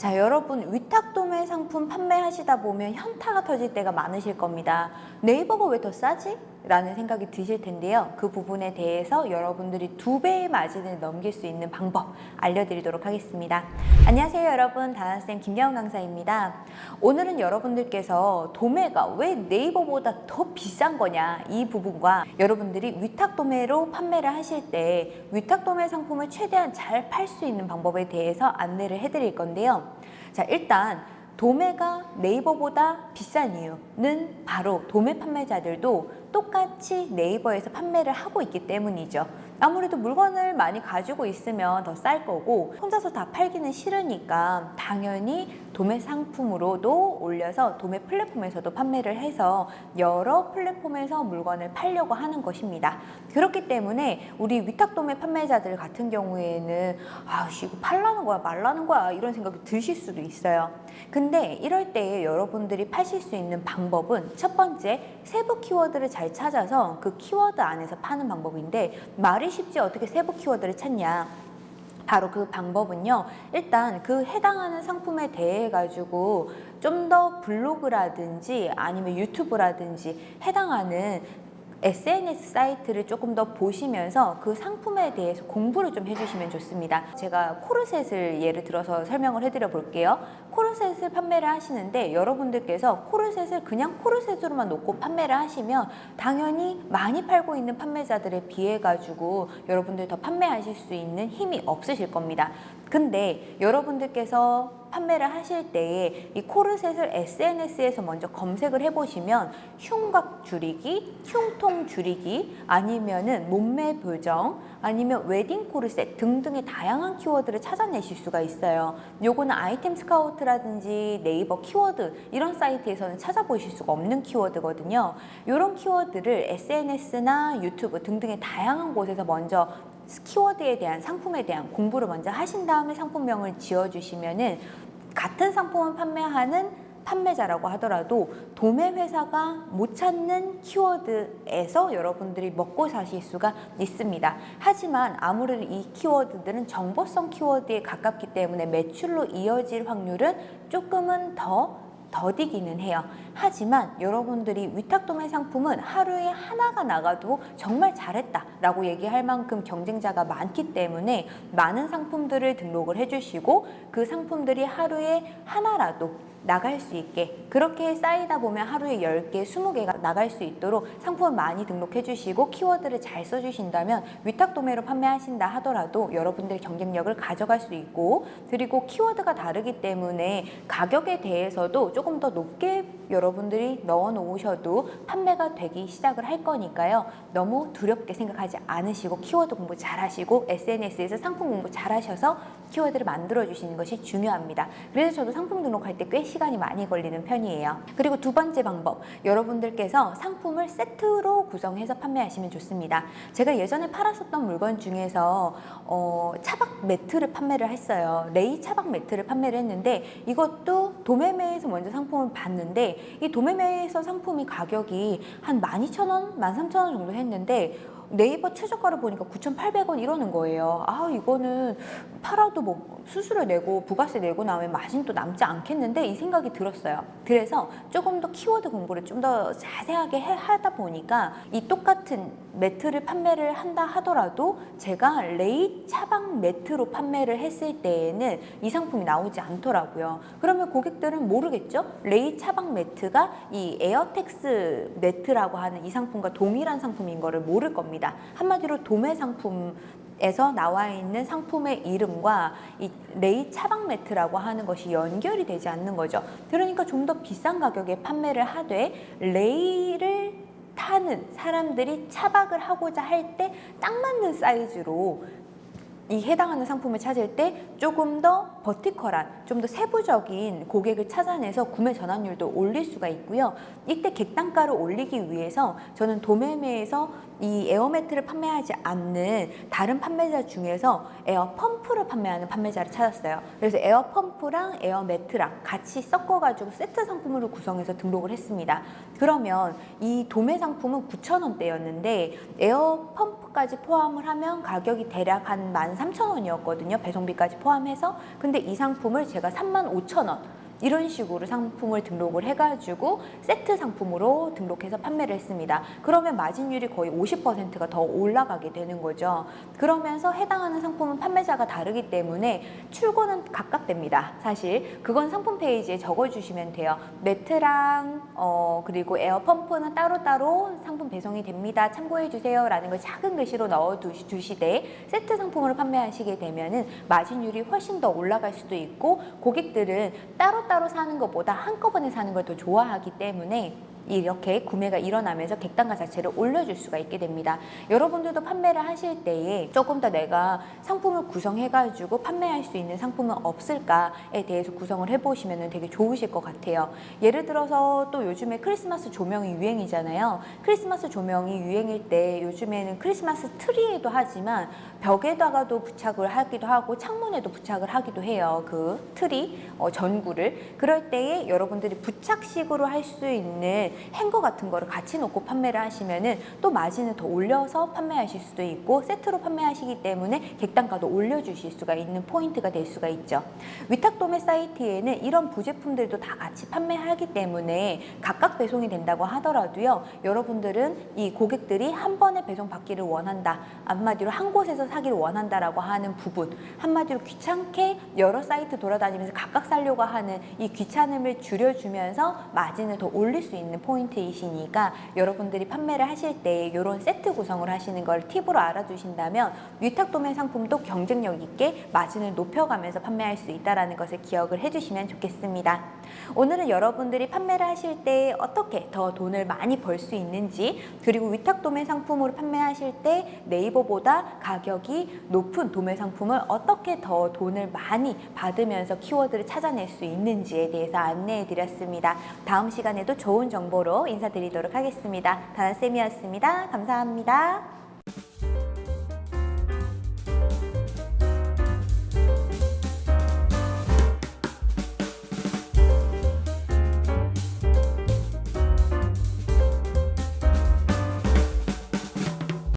자 여러분 위탁도매 상품 판매하시다 보면 현타가 터질 때가 많으실 겁니다. 네이버가 왜 더 싸지? 라는 생각이 드실 텐데요. 그 부분에 대해서 여러분들이 두 배의 마진을 넘길 수 있는 방법 알려드리도록 하겠습니다. 안녕하세요 여러분 다나쌤 김여은 강사입니다. 오늘은 여러분들께서 도매가 왜 네이버보다 더 비싼 거냐 이 부분과 여러분들이 위탁도매로 판매를 하실 때 위탁도매 상품을 최대한 잘 팔 수 있는 방법에 대해서 안내를 해드릴 건데요. 자 일단 도매가 네이버보다 비싼 이유는 바로 도매 판매자들도 똑같이 네이버에서 판매를 하고 있기 때문이죠. 아무래도 물건을 많이 가지고 있으면 더 쌀 거고 혼자서 다 팔기는 싫으니까 당연히 도매 상품으로도 올려서 도매 플랫폼에서도 판매를 해서 여러 플랫폼에서 물건을 팔려고 하는 것입니다. 그렇기 때문에 우리 위탁 도매 판매자들 같은 경우에는 아씨 이거 팔라는 거야 말라는 거야 이런 생각이 드실 수도 있어요. 근데 이럴 때 여러분들이 파실 수 있는 방법은 첫 번째 세부 키워드를 잘 찾아서 그 키워드 안에서 파는 방법인데 말이 쉽지 어떻게 세부 키워드를 찾냐? 바로 그 방법은요 일단 그 해당하는 상품에 대해 가지고 좀 더 블로그라든지 아니면 유튜브라든지 해당하는 SNS 사이트를 조금 더 보시면서 그 상품에 대해서 공부를 좀 해주시면 좋습니다. 제가 코르셋을 예를 들어서 설명을 해드려 볼게요. 코르셋을 판매를 하시는데 여러분들께서 코르셋을 그냥 코르셋으로만 놓고 판매를 하시면 당연히 많이 팔고 있는 판매자들에 비해 가지고 여러분들 더 판매하실 수 있는 힘이 없으실 겁니다. 근데 여러분들께서 판매를 하실 때에 이 코르셋을 SNS에서 먼저 검색을 해보시면 흉곽 줄이기, 흉통 줄이기, 아니면은 몸매 교정, 아니면 웨딩 코르셋 등등의 다양한 키워드를 찾아내실 수가 있어요. 요거는 아이템 스카우트라든지 네이버 키워드 이런 사이트에서는 찾아보실 수가 없는 키워드거든요. 이런 키워드를 SNS나 유튜브 등등의 다양한 곳에서 먼저 키워드에 대한 상품에 대한 공부를 먼저 하신 다음에 상품명을 지어주시면은 같은 상품을 판매하는 판매자라고 하더라도 도매 회사가 못 찾는 키워드에서 여러분들이 먹고 사실 수가 있습니다. 하지만 아무래도 이 키워드들은 정보성 키워드에 가깝기 때문에 매출로 이어질 확률은 조금은 더 더디기는 해요. 하지만 여러분들이 위탁도매 상품은 하루에 하나가 나가도 정말 잘했다 라고 얘기할 만큼 경쟁자가 많기 때문에 많은 상품들을 등록을 해주시고 그 상품들이 하루에 하나라도 나갈 수 있게. 그렇게 쌓이다 보면 하루에 10개, 20개가 나갈 수 있도록 상품을 많이 등록해 주시고 키워드를 잘 써주신다면 위탁 도매로 판매하신다 하더라도 여러분들의 경쟁력을 가져갈 수 있고 그리고 키워드가 다르기 때문에 가격에 대해서도 조금 더 높게 여러분들이 넣어 놓으셔도 판매가 되기 시작을 할 거니까요. 너무 두렵게 생각하지 않으시고 키워드 공부 잘 하시고 SNS에서 상품 공부 잘 하셔서 키워드를 만들어 주시는 것이 중요합니다. 그래서 저도 상품 등록할 때꽤 시간이 많이 걸리는 편이에요. 그리고 두 번째 방법 여러분들께서 상품을 세트로 구성해서 판매하시면 좋습니다. 제가 예전에 팔았었던 물건 중에서 어, 차박 매트를 판매를 했어요. 레이 차박 매트를 판매를 했는데 이것도 도매매에서 먼저 상품을 봤는데 이 도매매에서 상품이 가격이 한 12,000원, 13,000원 정도 했는데 네이버 최저가를 보니까 9,800원 이러는 거예요. 아 이거는 팔아도 뭐 수수료 내고 부가세 내고 나면 마진 또 남지 않겠는데 이 생각이 들었어요. 그래서 조금 더 키워드 공부를 좀 더 자세하게 해, 하다 보니까 이 똑같은 매트를 판매를 한다 하더라도 제가 레이 차박 매트로 판매를 했을 때에는 이 상품이 나오지 않더라고요. 그러면 고객들은 모르겠죠? 레이 차박 매트가 이 에어텍스 매트라고 하는 이 상품과 동일한 상품인 거를 모를 겁니 다. 한마디로 도매 상품 에서 나와 있는 상품의 이름과 이 레이 차박 매트라고 하는 것이 연결이 되지 않는 거죠. 그러니까 좀 더 비싼 가격에 판매를 하되 레이를 타는 사람들이 차박을 하고자 할 때 딱 맞는 사이즈로 이 해당하는 상품을 찾을 때 조금 더 vertical한, 좀 더 세부적인 고객을 찾아내서 구매 전환율도 올릴 수가 있고요. 이때 객단가를 올리기 위해서 저는 도매매에서 이 에어매트를 판매하지 않는 다른 판매자 중에서 에어펌프를 판매하는 판매자를 찾았어요. 그래서 에어펌프랑 에어매트랑 같이 섞어가지고 세트 상품으로 구성해서 등록을 했습니다. 그러면 이 도매 상품은 9,000원대였는데 에어펌프까지 포함을 하면 가격이 대략 한 13,000원이었거든요. 배송비까지 포함해서. 근데 근데 이 상품을 제가 35,000원 이런 식으로 상품을 등록을 해가지고 세트 상품으로 등록해서 판매를 했습니다. 그러면 마진율이 거의 50%가 더 올라가게 되는 거죠. 그러면서 해당하는 상품은 판매자가 다르기 때문에 출고는 각각됩니다. 사실 그건 상품 페이지에 적어주시면 돼요. 매트랑 어, 그리고 에어 펌프는 따로따로 상품 배송이 됩니다. 참고해 주세요 라는 걸 작은 글씨로 넣어 두시- 두시되 세트 상품으로 판매하시게 되면 은 마진율이 훨씬 더 올라갈 수도 있고 고객들은 따로 따로 사는 것보다 한꺼번에 사는 걸 더 좋아하기 때문에 이렇게 구매가 일어나면서 객단가 자체를 올려줄 수가 있게 됩니다. 여러분들도 판매를 하실 때에 조금 더 내가 상품을 구성해가지고 판매할 수 있는 상품은 없을까에 대해서 구성을 해보시면 되게 좋으실 것 같아요. 예를 들어서 또 요즘에 크리스마스 조명이 유행이잖아요. 크리스마스 조명이 유행일 때 요즘에는 크리스마스 트리에도 하지만 벽에다가도 부착을 하기도 하고 창문에도 부착을 하기도 해요. 그 트리 어, 전구를 그럴 때에 여러분들이 부착식으로 할 수 있는 행거 같은 거를 같이 놓고 판매를 하시면은 또 마진을 더 올려서 판매하실 수도 있고 세트로 판매하시기 때문에 객단가도 올려주실 수가 있는 포인트가 될 수가 있죠. 위탁 도매 사이트에는 이런 부제품들도 다 같이 판매하기 때문에 각각 배송이 된다고 하더라도요. 여러분들은 이 고객들이 한 번에 배송 받기를 원한다. 한마디로 한 곳에서 사기를 원한다라고 하는 부분. 한마디로 귀찮게 여러 사이트 돌아다니면서 각각 살려고 하는 이 귀찮음을 줄여주면서 마진을 더 올릴 수 있는 포인트이시니까 여러분들이 판매를 하실 때 이런 세트 구성을 하시는 걸 팁으로 알아두신다면 위탁 도매 상품도 경쟁력 있게 마진을 높여가면서 판매할 수 있다는 것을 기억을 해주시면 좋겠습니다. 오늘은 여러분들이 판매를 하실 때 어떻게 더 돈을 많이 벌 수 있는지 그리고 위탁 도매 상품으로 판매하실 때 네이버보다 가격이 높은 도매 상품을 어떻게 더 돈을 많이 받으면서 키워드를 찾아낼 수 있는지에 대해서 안내해 드렸습니다. 다음 시간에도 좋은 정보로 인사드리도록 하겠습니다. 다나쌤이었습니다. 감사합니다.